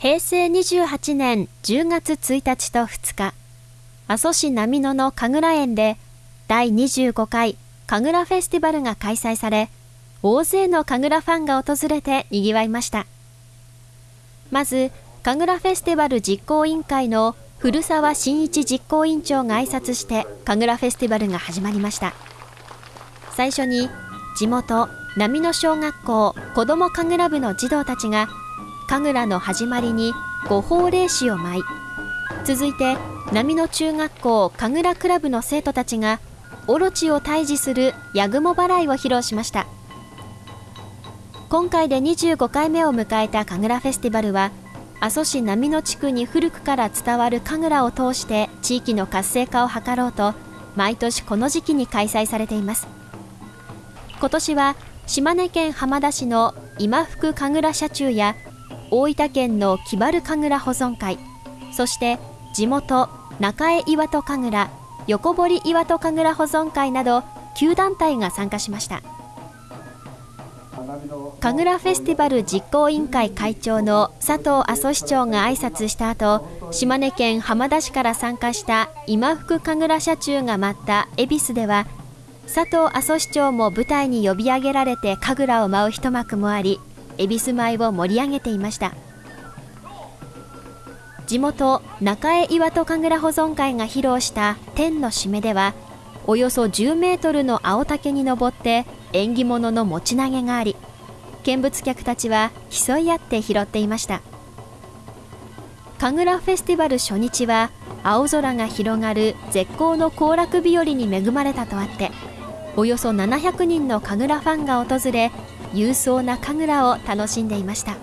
平成28年10月1日と2日、阿蘇市波野の神楽園で第25回神楽フェスティバルが開催され、大勢の神楽ファンが訪れて賑わいました。まず、神楽フェスティバル実行委員会の古澤真一実行委員長が挨拶して神楽フェスティバルが始まりました。最初に地元波野小学校子ども神楽部の児童たちが神楽の始まりに五宝霊子を舞い。続いて波野中学校神楽クラブの生徒たちがオロチを退治するヤグモ払いを披露しました。今回で25回目を迎えた神楽フェスティバルは阿蘇市波野地区に古くから伝わる神楽を通して地域の活性化を図ろうと毎年この時期に開催されています。今年は島根県浜田市の今福神楽社中や大分県の木原神楽保存会。そして地元中江岩戸神楽横堀岩戸神楽保存会など9団体が参加しました。神楽フェスティバル実行委員会会長の佐藤阿蘇市長が挨拶した後島根県浜田市から参加した今福神楽社中が舞った恵比寿では佐藤阿蘇市長も舞台に呼び上げられて神楽を舞う一幕もあり恵比寿舞を盛り上げていました。地元中江岩戸神楽保存会が披露した天の締めではおよそ10メートルの青竹に登って縁起物の持ち投げがあり見物客たちは競い合って拾っていました。神楽フェスティバル初日は青空が広がる絶好の行楽日和に恵まれたとあっておよそ700人の神楽ファンが訪れ勇壮な神楽を楽しんでいました。